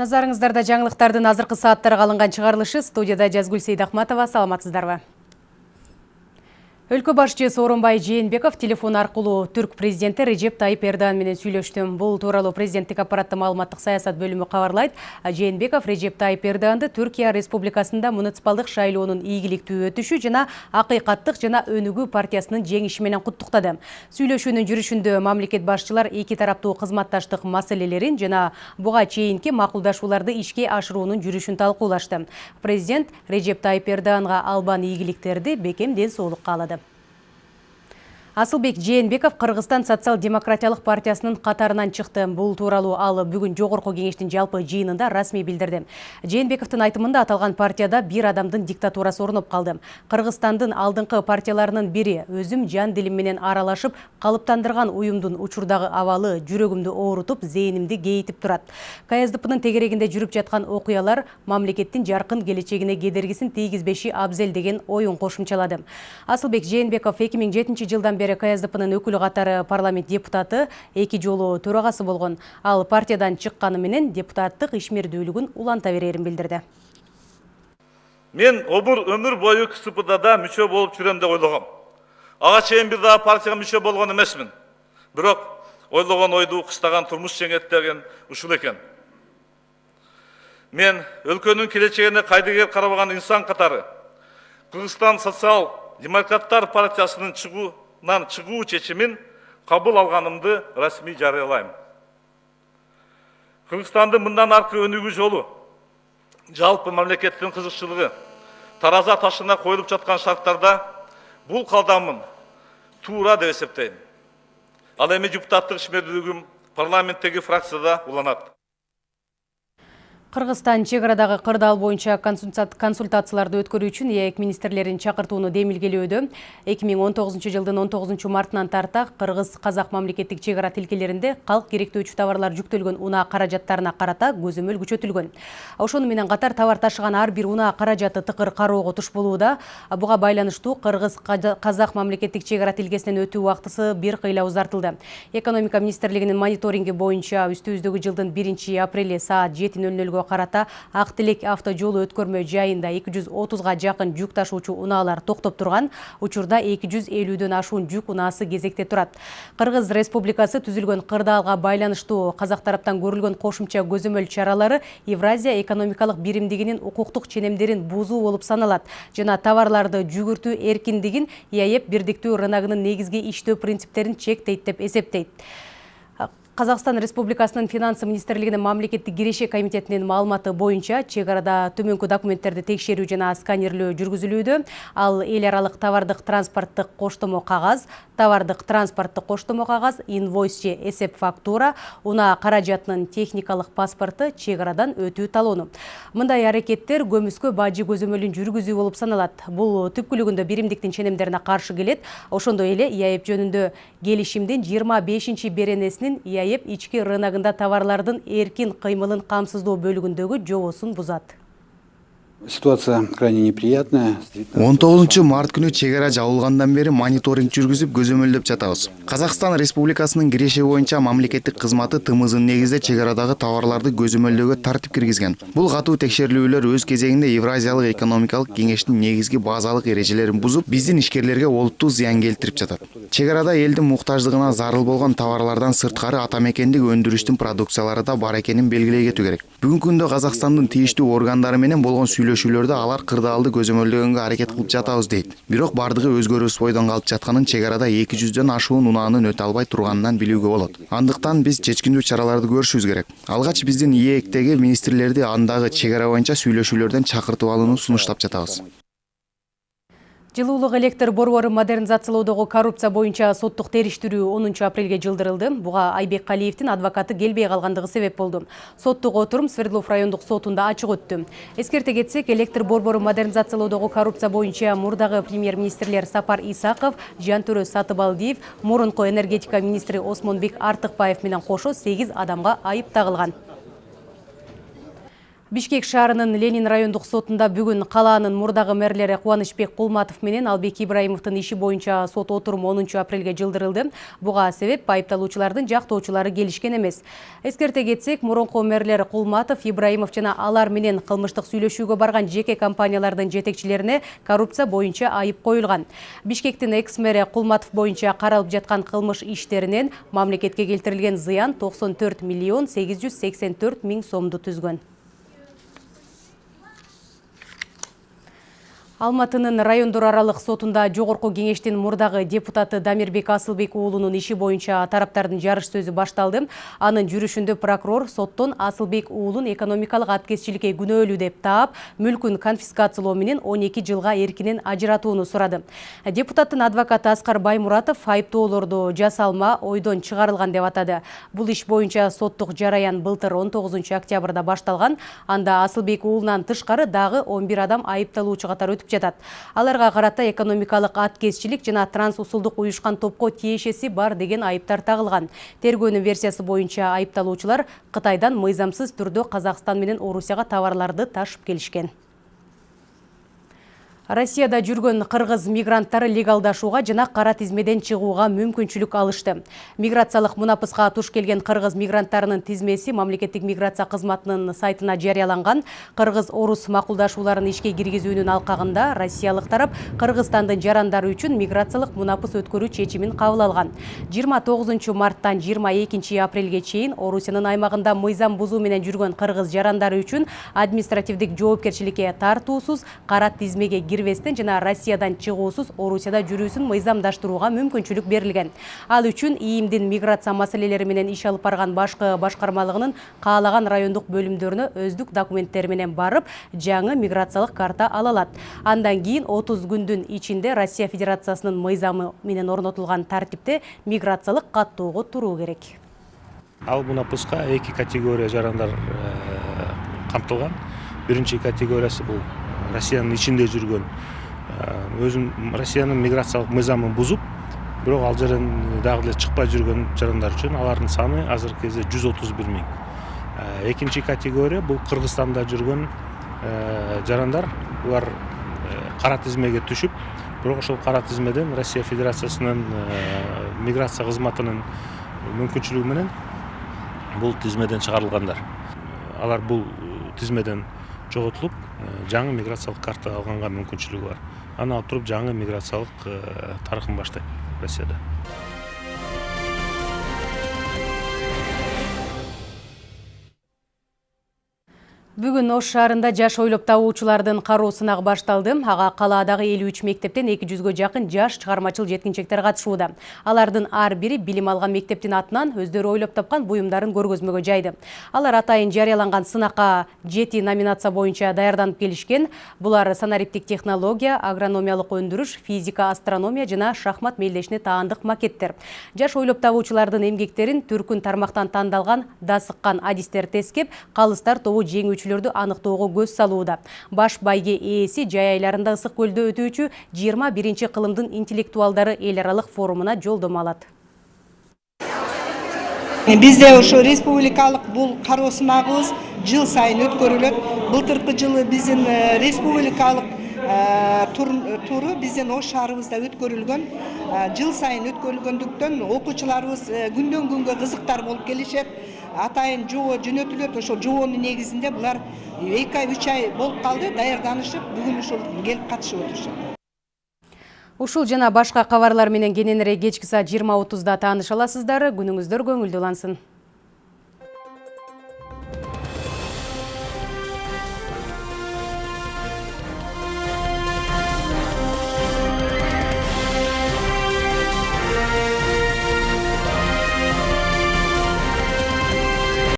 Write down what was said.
Назарыңыздарда жаңылықтардың азырқы сааттарға алынған шығарылышы студияда Жазгүл Сейдахматова саламатсыздарбы. Өлкө башчы Сооронбай Жээнбеков телефон аркылуу түрк президенти Режеп Тайып Эрдоган менен сүйлөштү. Бул тууралуу президенттик аппараттын маалыматтык саясат бөлүмү кабарлайт. Жээнбеков Режеп Тайып Эрдоганды Түркия Республикасында муниципалдык шайлоонун ийгиликтүү өтүшү жана акыйкаттык жана өнүгүү партиясынын жеңиши менен куттуктады. Сүйлөшүүнүн жүрүшүндө мамлекет башчылар эки тараптуу кызматташтык маселелерин жана буга чейинки макулдашууларды ишке ашыруунун жүрүшүн талкуулашты. Президент Режеп Тайып Эрдоганга албан ийгиликтерди бекем ден соолук каалады. Асылбек Жээнбеков Кыргызстан социал-демократиялык партиясынын катарынан чыкты. Бул тууралуу ал бүгүн жогорку кеңештин жалпы жыйынында расмий билдирди. Жээнбековдун айтымында аталган партияда бир адамдын диктатурасы орноп калды. Кыргызстандын алдыңкы партияларынын бири өзүм жан дилим менен аралашып калыптандырган уюмдун учурдагы абалы жүрөгүмдү оорутуп, зээнимди кейитип турат. КСДПнын тегерегинде жүрүп жаткан окуялар мамлекеттин жаркын келечегине кедергисин тийгизбеши абзел деген оюн кошумчалады. Асылбек Жээнбеков 2007 жылдан бери ксдпнын өкүлү катары парламент депутаты эки жолу төрагасы болгон ал партиядан чыкканы менен депутаттык ишмердүүлүгүн уланта берерин билдирди. Мен обур өмүр бою кспда да мүчө болуп жүрөм деп ойлогом. Ага чейин бир дагы партияга мүчө болгон эмесмин. Бирок ойлогон ойду кыстаган турмуш жеңет деген ушул экен. Мен өлкөнүн келечегине кайдыгер карабаган инсан катары кыргызстан социал демократтар партиясынын чыгуу нан чыгуу чечимин кабыл алганымды расмий жарыялайм. Кыргызстандын мындан аркы өнүгүү жолу жалпы мамлекеттин кызыкчылыгы тараза ташына коюлуп жаткан шарттарда бул кадамым туура деп эсептейм. Ал эми депутаттык ишмердүүлүгүм парламенттеги фракцияда уланат. Кыргызстан чек арадагы кырдаал боюнча консультацияларды өткөрүү үчүн ээк министрлерин чакыртууну демилгелөөдө. 2019 жылдын 19 мартынан тарта кыргыз казак мамлекеттик чек ара тилкелеринде калк керектөөчү товарлар жүктөлгөн унаа каражаттарына карата көзөмөл күчөтүлгөн. Ошону менен катар товар ташыган ар бир унаа каражаты тыкыр кароого туш болууда. Буга байланыштуу кыргыз казак мамлекеттик чек ара тилкесинен өтүү убактысы бир кыйла узартылды. Экономика министрлигинин мониторинги боюнча үстүбүздөгү жылдын биринчи апрели саат жети нөл нөлгө карата ак тилек авто жолу өткөрмө жайында эки жүз отузга жакын жүк ташуучу унаалар токтоп турган. Учурда эки жүз элүүдөн ашуун жүк унаасы кезекте турат. Кыргыз республикасы түзүлгөн кырдаалга байланыштуу казак тараптан көрүлгөн кошумча көзөмөл чаралары евразия экономикалык биримдигинин укуктук ченемдерин бузуу болуп саналат жана товарларды жүгүртүү эркиндигин иаеп бирдиктүү рыногунун негизги иштөө принциптерин чектейт деп эсептейт Қазақстан Республикасының финансы министрлигинин мамлекеттик киреше комитетінен маалыматы бойынша арада төменгі документтерді текшерүү жана сканерлөө жүргүзүлүүдө. Ал эл аралык товардык транспорттық коштомо қағаз, товардык транспорттық коштомо қағаз, инвойс же эсеп фактура, унаа каражатынын техникалық паспорты арадан өтүү талону. Мындай әрекеттер көмүскө бажы көзөмөлүн жүргүзүү болуп саналат. Бул түпкүлүгүндө биримдиктин ченемдерине каршы келет. Ошондой эле ИАЭП жөнүндө келишимдин 25-беренесинин байып ички рынагында товарлардын эркин қаймылын камсыздоо бөлүгүндөгү жоусын бузат. Ситуация крайне неприятная. 19 март күнү чек ара жабылгандан бери мониторинг жүргүзүп көзөмөлдөп жатабыз. Казакстан Республикасынын киреше боюнча мамлекеттик кызматы тымызын негизде чек арадагы товарларды көзөмөлдөөгө тартип киргизген. Бул катуу текшерүүлөр өз кезегинде Евразиялык экономикалык кеңештин негизги базалык эрежелерин бузуп, биздин ишкерлерге олуттуу зыян келтирип жатат. Чек арада элдин муктаждыгына зарыл болгон товарлардан сырткары ата мекендик өндүрүштүн продукциялары да бар экенин белгилей кетүү керек. Бүгүнкү күндө Казакстандын тийиштүү органдары менен болгон сүйлөшүүлөрдө алар кырдаалды көзөмөлдөгөнгө аракет кылып жатабыз дейт бирок баардыгы өзгөрүүсүз бойдон калып жатканын чек арада эки жүздөн ашуун унаанын өтө албай турганынан билүүгө болот. Андыктан биз чечкиндүү чараларды көрүшүбүз керек. Алгач биздин ээктеги министрлерди андагы чек ара боюнча сүйлөшүүлөрдөн чакыртып алууну сунуштап жатабыз. Жылуулык электр борбору модернизациялоодогу коррупция боюнча соттук териштирүү 10 апрелге жылдырылды. Буга Айбек Калиевдин адвокаты келбей калгандыгы себеп болду. Соттук отурум Свердлов райондук сотунда ачык өттү. Эскерте кетсек, электр борбору модернизациялоодогу коррупция боюнча мурдагы премьер-министрлер Сапар Исаков, Жантөрө Сатыбалдиев, мурунку энергетика министри Осмонбек Артыкбаев менен кошо 8 адамга айып тагылган. Бишкек шаарынын Ленин райондук сотунда бүгүн калаанын мурдагы мэрлери Кубанычбек Кулматов менен Албек Ибраимовдун иши боюнча сот отуруму 10 апрелге жылдырылды. Буга себеп айыпталуучулардын жактоочулары келишкен эмес. Эскерте кетсек, мурунку мэрлер Кулматов, Ибраимов жана алар менен кылмыштык сүйлөшүүгө барган жеке компаниялардын жетекчилерине коррупция боюнча айып коюлган. Бишкектин экс-мэри Кулматов боюнча каралып жаткан кылмыш иштеринен мамлекетке келтирилген зыян 94 миллион 884 миң сомду түзгөн. Алматынын райондор аралык сотунда жогорку кеңештин мурдагы депутаты Дамирбек Асылбек уулунун иши боюнча тараптардын жарыш сөзү башталды. Анын жүрүшүндө прокурор соттон Асылбек уулун экономикалык аткезчиликке күнөөлүү деп таап, мүлкүн конфискациялоо менен 12 жылга эркинен ажыратууну сурады. Депутаттын адвокаты Аскар Баймуратов айыптоолорду жасалма ойдон чыгарылган деп атады. Бул иш боюнча соттук жараян былтыр 19 октябрда башталган. Анда Асылбек уулунан тышкары дагы 11 адам айыпталуучу катары өтүп жатат. Аларга карата экономикалык аткезчилик жана трансусулдук уюшкан топко тиешеси бар деген айыптар тагылган. Тергөөнүн версиясы боюнча айыпталуучулар Кытайдан мыйзамсыз түрдө Казакстан менен Орусияга товарларды ташып келишкен. Россияда жүргөн кыргыз мигранттары легалдашууга жана кара тизмеден чыгууга мүмкүнчүлүк алышты. Миграциялык мунапыска туш келген кыргыз мигранттарынын тизмеси мамлекеттик миграция кызматынын сайтына жарыяланган. Кыргыз-орус макулдашууларын ишке киргизүүнүн алкагында россиялык тарап Кыргызстандын жарандары үчүн миграциялык мунапыс өткөрүү чечимин кабыл алган. 29 марттан 22 апрелге чейин Орусиянын аймагында мыйзам бузуу менен жүргөн кыргыз жарандары үчүн административдик жоопкерчиликке тартуусуз кара тизмеге кирбестен жана Россиядан чыгуусуз Орусияда жүрүүсүн мыйзамдаштырууга мүмкүнчүлүк берилген. Ал үчүн ИИМдин миграция маселелери менен иш алып барган башкы башкармалыгынын каалаган райондук бөлүмдөрүнө өздүк документтери менен барып, жаңы миграциялык карта ала алат. Андан кийин 30 күндүн ичинде Россия Федерациясынын мыйзамы менен орнотулган тартипте миграциялык каттоого туруу керек. Ал мунапыска эки категория жарандар камтылган. Биринчи категориясы бул россиянын ичинде жүргөн. Өзүн россиянын миграциялык мыйзамын бузуп бирок ал жерден дагы эле чыкпай жүргөн жарандар үчүн алардын саны азыркы кезде жүз отуз бир миң. Экинчи категория бул кыргызстанда жүргөн жарандар. Булар кара тизмеге түшүп бирок ошол кара тизмеден россия федерациясынын миграция кызматынын мүмкүнчүлүгү менен бул тизмеден чыгарылгандар. Алар бул тизмеден жоготулуп жаңы миграциялык карта алганга мүмкүнчүлүгү бар. Аны алып туруп жаңы миграциялык тарыхын баштайт россияда Бүгүн Ош шаарында жаш ойлоп табуучулардын кароо сынагы башталды. Ага калаадагы 53 мектептен 200гө жакын жаш чыгармачыл жеткинчектер катышууда. Алардын ар бири билим алган мектептин атынан өздөрү ойлоп тапкан буюмдарын көргөзмөгө жайды. Алар атайын жарыяланган сынакка 7 номинация боюнча даярданып келишкен. Булар санариптик технология, агрономиялык өндүрүш, физика, астрономия жана шахмат мелдешине таандык макеттер. Жаш ойлоп табуучулардын эмгектерин түркүн тармактан тандалган дасыккан адистер тескеп, калыстар тобу жеңүүчүлөр өтүүчүлөрдү аныктоого көз салууда. Баш байге ээси жай айларында ысык көлдө өтүүчү 21 кылымдын интеллектуалдары эл аралык форумуна жолдомо алат. Бизде ошо республикалык бул кароо сынагыбыз жыл сайын өткөрүлөт. Былтыркы жылы биздин республикалык туру биздин ош шаарыбызда өткөрүлгөн жыл сайын өткөрүлгөндүктөн окуучуларыбыз күндөн күнгө кызыктар болуп келишет атайын жоо жөнөтүлөт ошол жоонун негизинде булар эки ай үч ай болуп калды. Даярданышып бүгүн ушул келип катышып отурушат. Ушул жана башка кабарлар менен кененирээк кечки саат жыйырма отузда тааныша аласыздар күнүңүздөр көңүлдүү улансын.